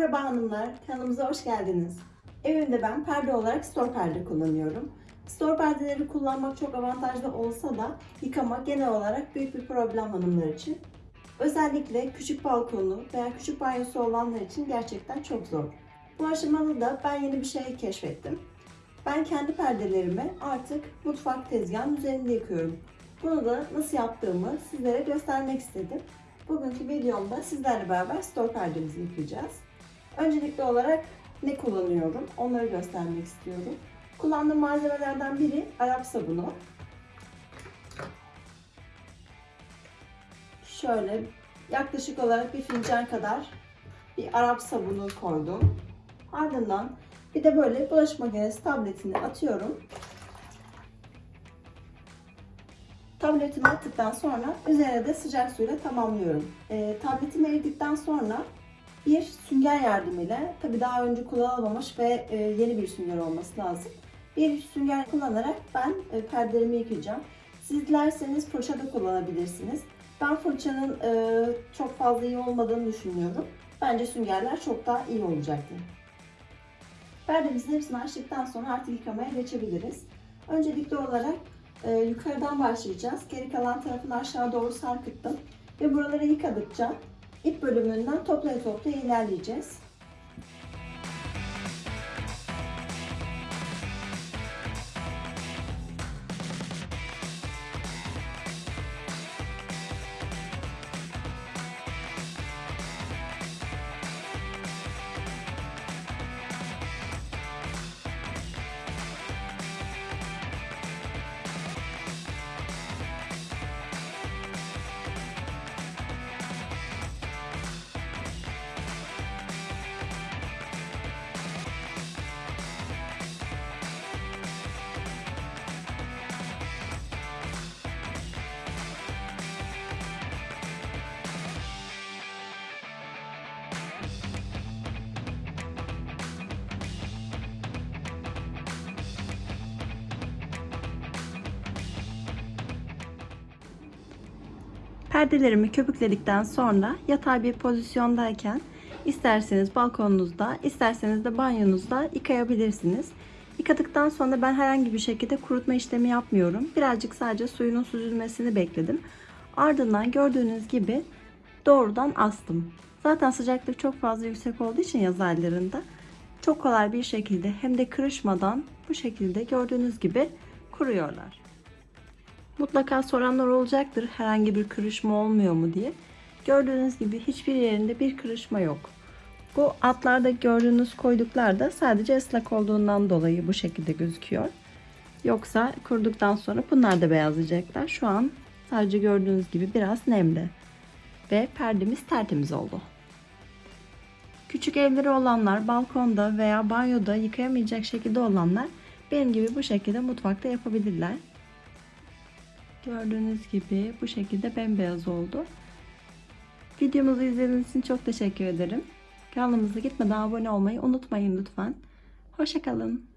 Merhaba hanımlar, kanalımıza hoş geldiniz. Evimde ben perde olarak store perde kullanıyorum. Store perdeleri kullanmak çok avantajlı olsa da yıkamak genel olarak büyük bir problem hanımlar için. Özellikle küçük balkonu veya küçük banyosu olanlar için gerçekten çok zor. Bu aşamada da ben yeni bir şey keşfettim. Ben kendi perdelerimi artık mutfak tezgahının üzerinde yıkıyorum. Bunu da nasıl yaptığımı sizlere göstermek istedim. Bugünkü videomda sizlerle beraber store perdemizi yıkayacağız. Öncelikli olarak ne kullanıyorum onları göstermek istiyorum. Kullandığım malzemelerden biri Arap sabunu. Şöyle yaklaşık olarak bir fincan kadar bir Arap sabunu koydum. Ardından bir de böyle bulaşık makinesi tabletini atıyorum. Tabletimi attıktan sonra üzerine de sıcak suyla tamamlıyorum. E, tabletim eridikten sonra bir sünger yardımıyla, tabi daha önce kullanılmamış ve e, yeni bir sünger olması lazım. Bir sünger kullanarak ben e, perdelerimi yıkayacağım. Siz dilerseniz fırça da kullanabilirsiniz. Ben fırçanın e, çok fazla iyi olmadığını düşünüyorum. Bence süngerler çok daha iyi olacaktır. Perdemizin hepsini açtıktan sonra artık yıkamaya geçebiliriz. Öncelikli olarak yukarıdan başlayacağız. Geri kalan tarafını aşağı doğru sarkıttım. Ve buraları yıkadıkça ip bölümünden toplaya toplaya ilerleyeceğiz. Perdelerimi köpükledikten sonra yatay bir pozisyondayken isterseniz balkonunuzda, isterseniz de banyonuzda yıkayabilirsiniz. Yıkadıktan sonra ben herhangi bir şekilde kurutma işlemi yapmıyorum. Birazcık sadece suyunun süzülmesini bekledim. Ardından gördüğünüz gibi doğrudan astım. Zaten sıcaklık çok fazla yüksek olduğu için yaz aylarında çok kolay bir şekilde hem de kırışmadan bu şekilde gördüğünüz gibi kuruyorlar. Mutlaka soranlar olacaktır herhangi bir kırışma olmuyor mu diye. Gördüğünüz gibi hiçbir yerinde bir kırışma yok. Bu altlarda gördüğünüz koyduklar da sadece ıslak olduğundan dolayı bu şekilde gözüküyor. Yoksa kuruduktan sonra bunlar da beyazlayacaklar. Şu an sadece gördüğünüz gibi biraz nemli. Ve perdemiz tertemiz oldu. Küçük evleri olanlar balkonda veya banyoda yıkayamayacak şekilde olanlar benim gibi bu şekilde mutfakta yapabilirler. Gördüğünüz gibi bu şekilde bembeyaz oldu. Videomuzu izlediğiniz için çok teşekkür ederim. Kanalımıza gitmeden abone olmayı unutmayın lütfen. Hoşçakalın.